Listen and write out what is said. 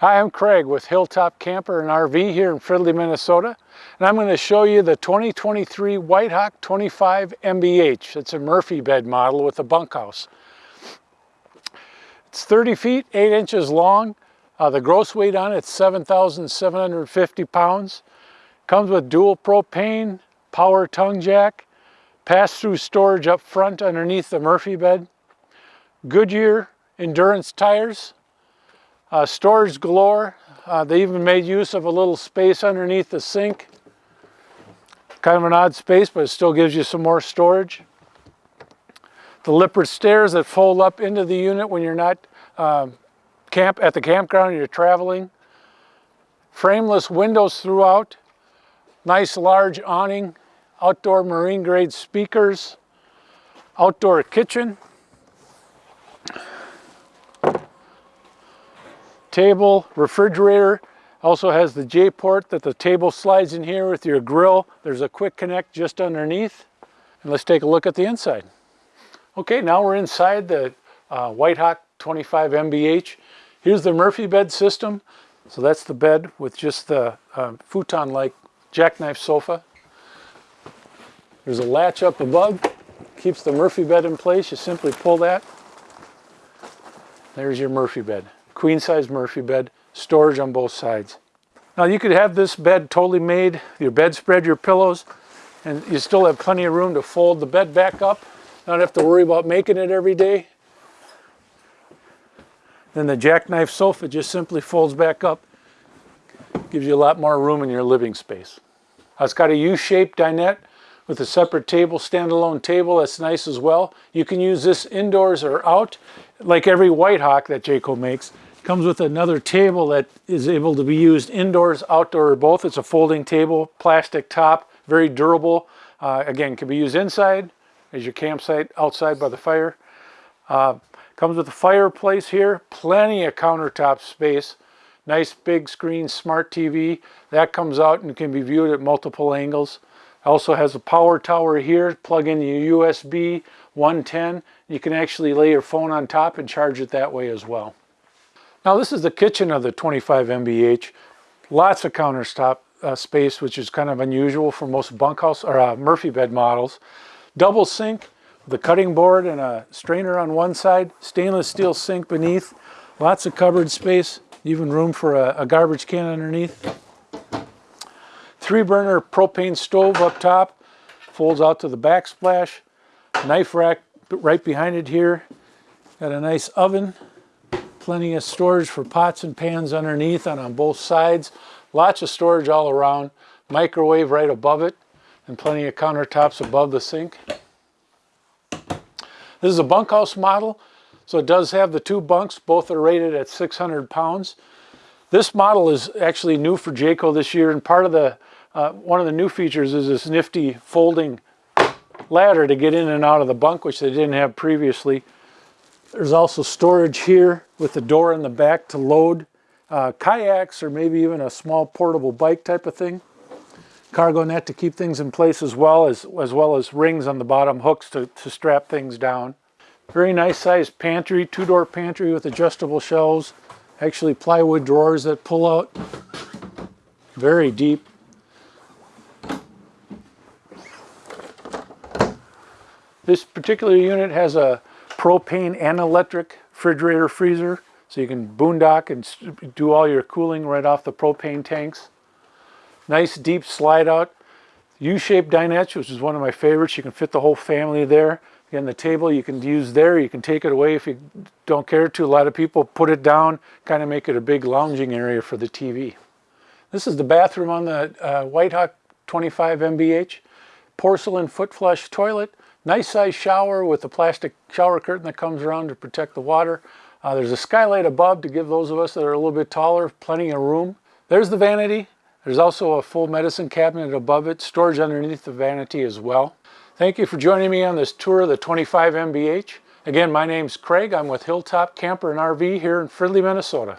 Hi, I'm Craig with Hilltop Camper and RV here in Fridley, Minnesota. And I'm going to show you the 2023 Whitehawk 25 MBH. It's a Murphy bed model with a bunkhouse. It's 30 feet, 8 inches long. Uh, the gross weight on it's 7,750 pounds. Comes with dual propane, power tongue jack, pass-through storage up front underneath the Murphy bed, Goodyear endurance tires, uh, storage galore. Uh, they even made use of a little space underneath the sink. Kind of an odd space, but it still gives you some more storage. The Lippert stairs that fold up into the unit when you're not um, camp at the campground you're traveling. Frameless windows throughout. Nice large awning. Outdoor marine grade speakers. Outdoor kitchen. Table, refrigerator, also has the J-port that the table slides in here with your grill. There's a quick connect just underneath. And let's take a look at the inside. Okay, now we're inside the uh, Whitehawk 25 MBH. Here's the Murphy bed system. So that's the bed with just the uh, futon-like jackknife sofa. There's a latch up above, keeps the Murphy bed in place. You simply pull that. There's your Murphy bed queen size Murphy bed, storage on both sides. Now you could have this bed totally made, your bedspread, your pillows, and you still have plenty of room to fold the bed back up, not have to worry about making it every day. Then the jackknife sofa just simply folds back up, gives you a lot more room in your living space. It's got a U-shaped dinette with a separate table, standalone table, that's nice as well. You can use this indoors or out, like every Whitehawk that Jayco makes. Comes with another table that is able to be used indoors, outdoor, or both. It's a folding table, plastic top, very durable. Uh, again, can be used inside as your campsite, outside by the fire. Uh, comes with a fireplace here, plenty of countertop space. Nice big screen smart TV. That comes out and can be viewed at multiple angles. Also has a power tower here, plug in your USB 110. You can actually lay your phone on top and charge it that way as well. Now this is the kitchen of the 25 MBH. Lots of countertop uh, space, which is kind of unusual for most bunkhouse or uh, Murphy bed models. Double sink, the cutting board and a strainer on one side, stainless steel sink beneath, lots of cupboard space, even room for a, a garbage can underneath. Three burner propane stove up top, folds out to the backsplash, knife rack right behind it here. Got a nice oven Plenty of storage for pots and pans underneath and on both sides. Lots of storage all around. Microwave right above it and plenty of countertops above the sink. This is a bunkhouse model, so it does have the two bunks. Both are rated at 600 pounds. This model is actually new for Jayco this year, and part of the uh, one of the new features is this nifty folding ladder to get in and out of the bunk, which they didn't have previously. There's also storage here with the door in the back to load uh, kayaks or maybe even a small portable bike type of thing. Cargo net to keep things in place as well as, as well as rings on the bottom hooks to, to strap things down. Very nice sized pantry, two-door pantry with adjustable shelves. Actually plywood drawers that pull out. Very deep. This particular unit has a propane and electric refrigerator freezer. So you can boondock and do all your cooling right off the propane tanks. Nice deep slide out. U-shaped dinette, which is one of my favorites. You can fit the whole family there. Again, the table you can use there. You can take it away if you don't care to. A lot of people put it down, kind of make it a big lounging area for the TV. This is the bathroom on the uh, Whitehawk 25 MBH. Porcelain foot flush toilet. Nice size shower with a plastic shower curtain that comes around to protect the water. Uh, there's a skylight above to give those of us that are a little bit taller plenty of room. There's the vanity. There's also a full medicine cabinet above it, storage underneath the vanity as well. Thank you for joining me on this tour of the 25 MBH. Again, my name's Craig. I'm with Hilltop Camper and RV here in Fridley, Minnesota.